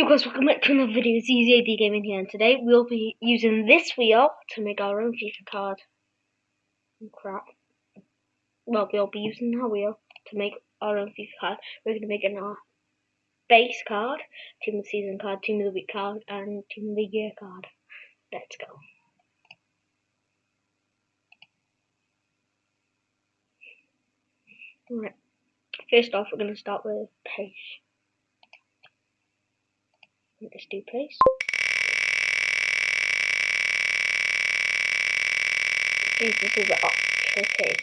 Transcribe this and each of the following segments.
Yo guys, welcome back to another video, it's EasyAD Gaming here, and today we'll be using this wheel to make our own FIFA card. Oh, crap. Well, we'll be using our wheel to make our own FIFA card. We're going to make an our base card, team of the season card, team of the week card, and team of the year card. Let's go. Right. First off, we're going to start with pace. Let's do place. Jeez, this is a bit tricky.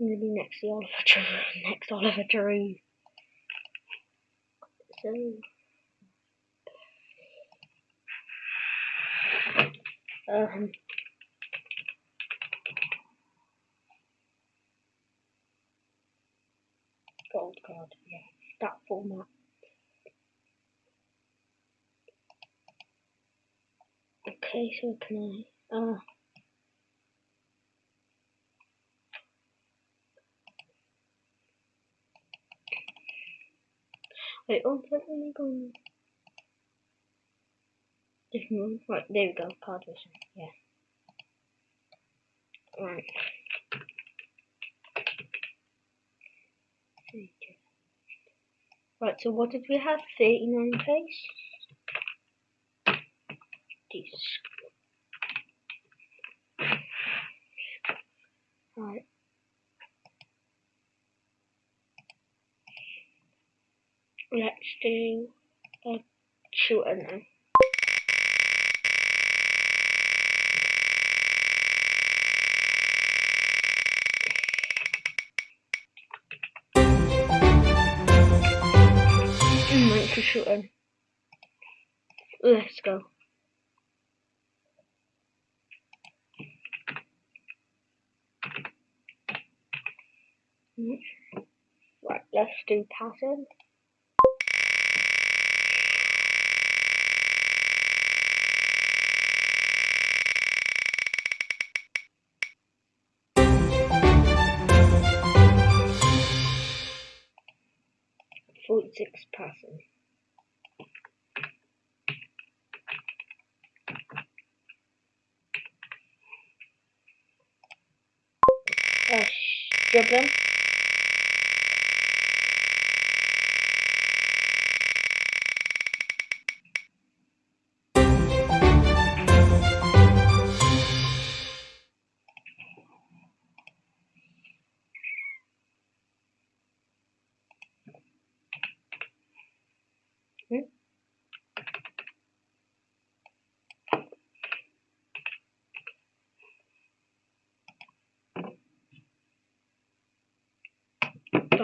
I'm gonna be next to Oliver Giroud. Next Oliver Giroud. So. Um. gold card, yeah, that format. Okay, so can I, uh, wait, oh, let me go different one, right, there we go, card vision, yeah. Right. Right, so what did we have? 39 pace? This. Right. Let's do a shooter now. To shooting. Let's go. Right, let's do passing. Forty-six passing. program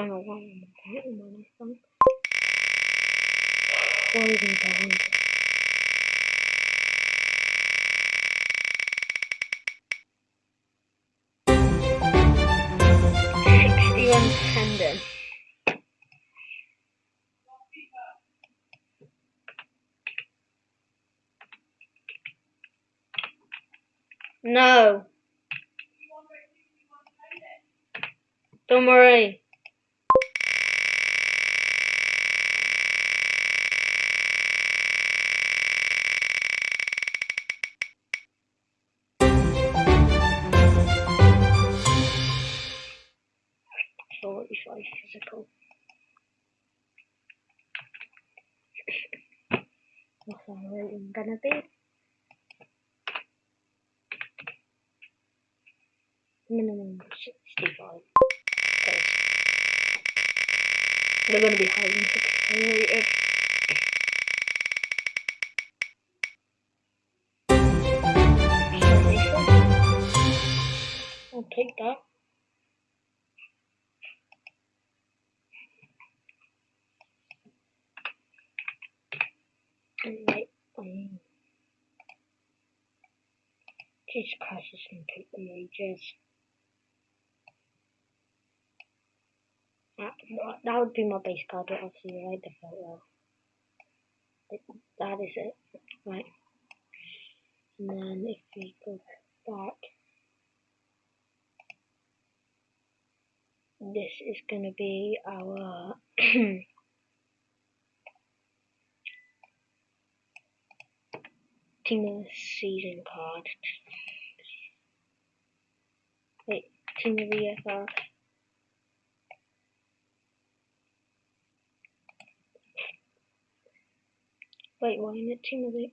don't know why I'm hitting on this one. Why even down? Sixty-one tendon. No. Don't worry. Gonna be? Minimum sixty-five. They're gonna be sixty-five rated. I'll take that. Right. Um, Jesus Christ, it's gonna take them ages. That, that would be my base card, but obviously I default well. That is it. Right. And then if we go back this is going to be our team of the season card. Wait, team of year. Wait, why isn't it of the...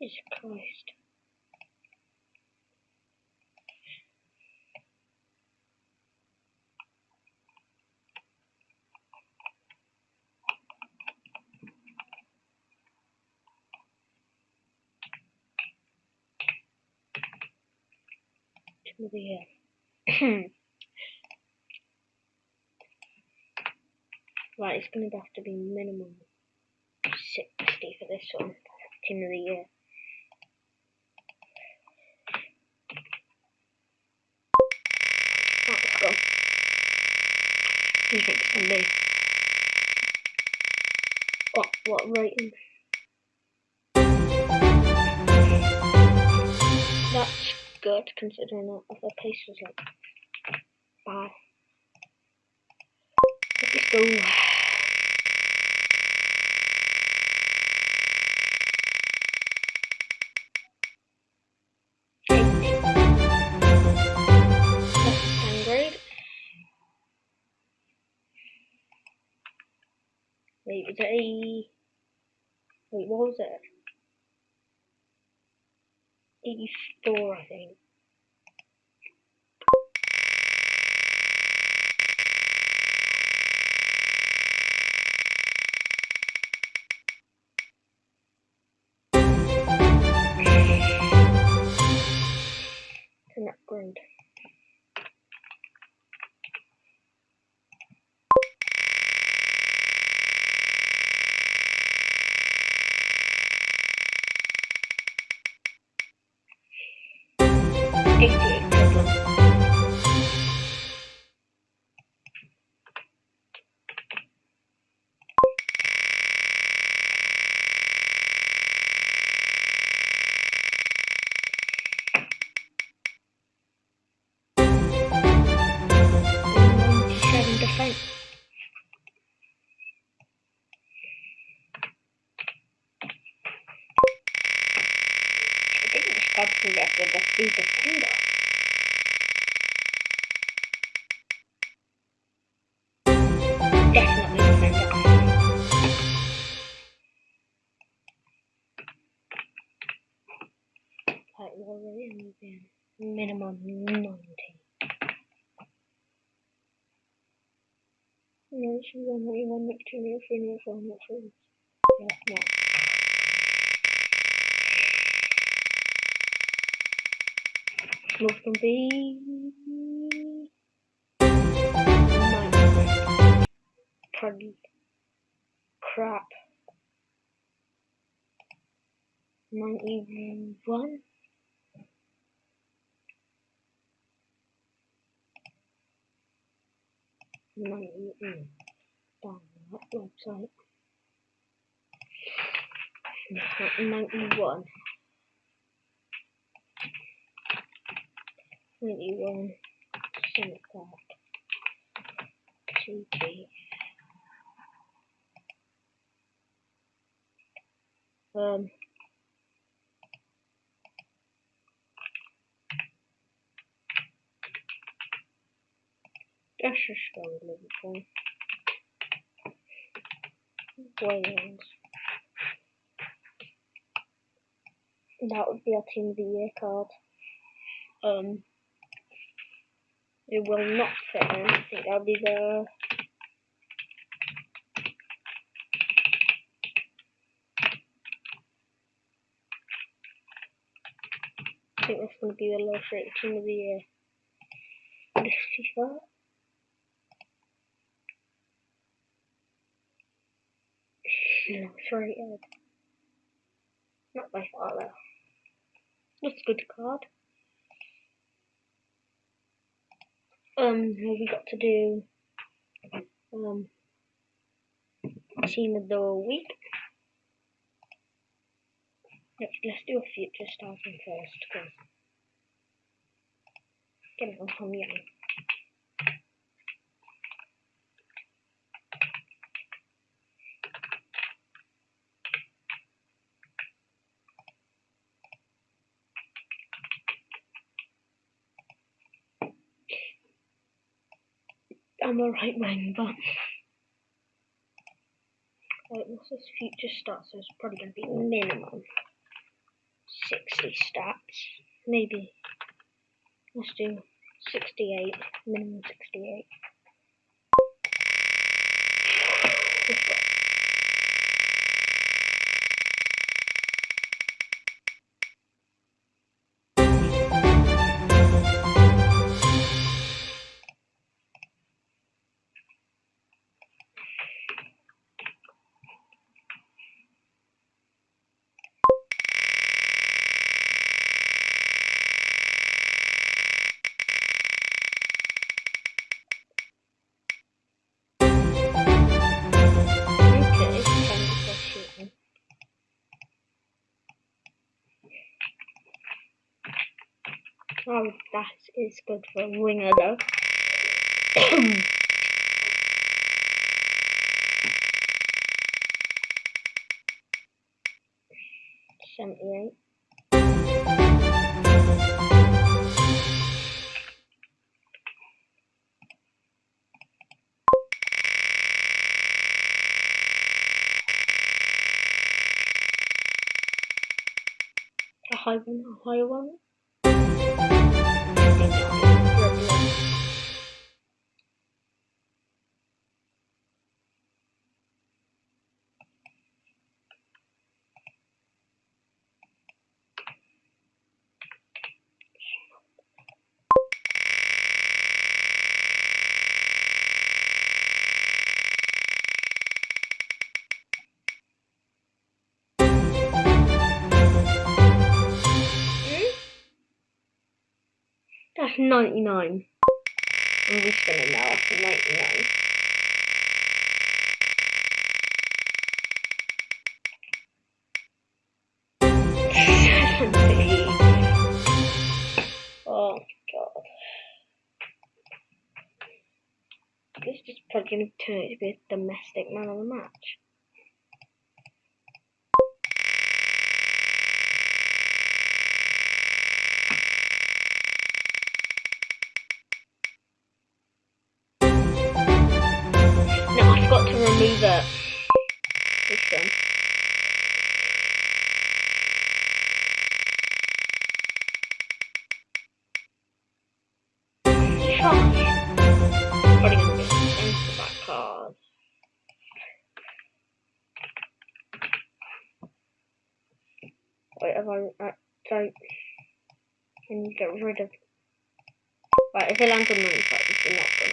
Jesus Christ. The year. right, it's going to have to be minimum 60 for this one. Team of the year. Let's go. You think? What, what rating? Good considering that other pace was like bad. Let's go. Wait, is. Wait, what was it? 84, I think. Be defender. Definitely defender. Right, what are we moving? Minimum ninety. No, she's on ninety one, ninety two, ninety three, ninety four, ninety five. Yeah, no. Move can be crap. Ninety one. Ninety mm, down that website. One. Ninety one. Senate card. TP. Um. Let's Wales. That would be our team of the year card. Um, it will not fit in. I think that'll be the. I think that's going to be the lowest rated team of the year. It's rated. Not by far though. That's a good card. Um, we got to do um team of the week. Let's let's do a future starting first because get on Young. I'm right wing, but Wait, what's this future stats? So it's probably going to be minimum 60 stats. Maybe. Let's do 68. Minimum 68. That is good for a winger though. Seventy-eight. A high one, a higher one. Gracias. That's 99. I'm respinning now after 99. oh god. This is probably going to turn out to be a domestic man of the match. Remove it. This one. Gonna into. Wait, if I, I don't, can you get rid of, right, if it lands on 95, it's not gonna.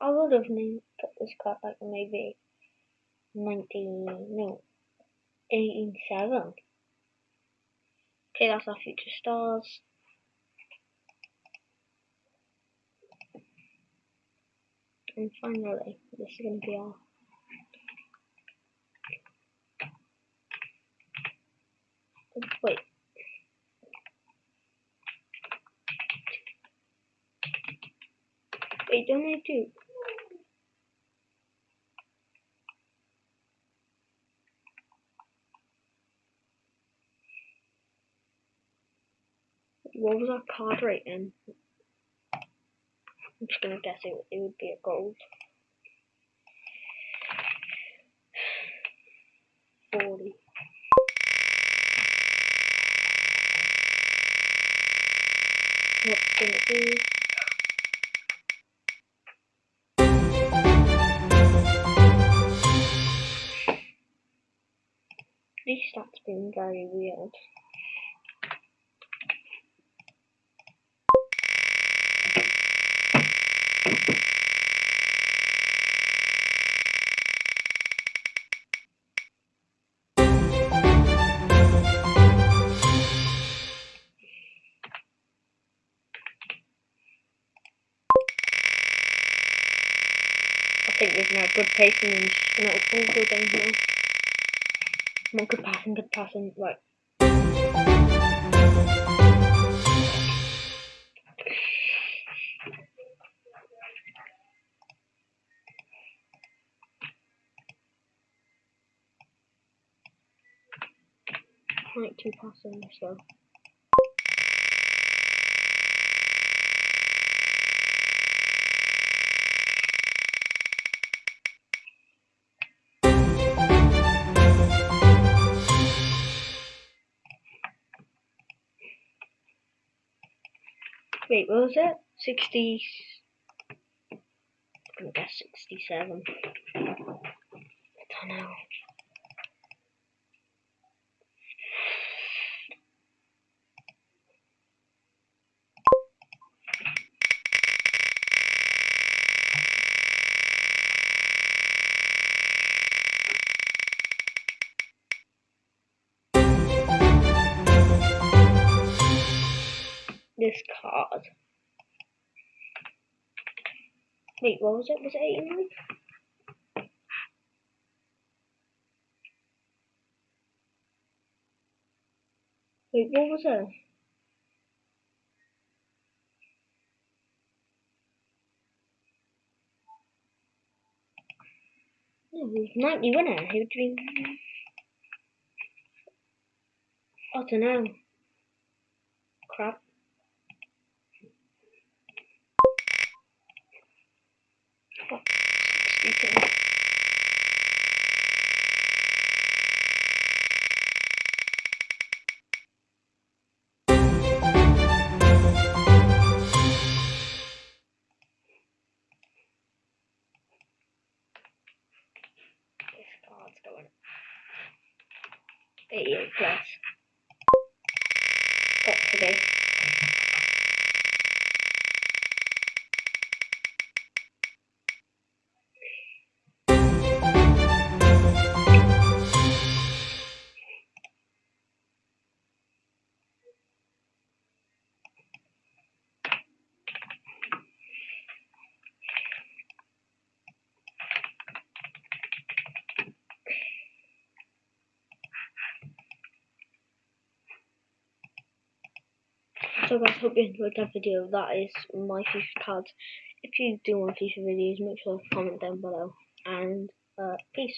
I would have named put this card like maybe nineteen no eighteen seven. Okay, that's our future stars. And finally, this is gonna be our wait. Wait, don't I do? What was our card rating? I'm just gonna guess it, it would be a gold. 40. What's gonna? very weird. I think there's no now good pacing and just gonna all go. Come on, good passing, good passing, right. Right, two passing, so. Wait, what was it? 60. I'm gonna guess 67. I don't know. This card. Wait, what was it? Was it 89? Wait, what was it? No, it was 90, wasn't it? Who do you... I don't know. Crap. Card's So guys, hope you enjoyed that video. That is my FIFA cards. If you do want FIFA videos, make sure to comment down below. And uh, peace.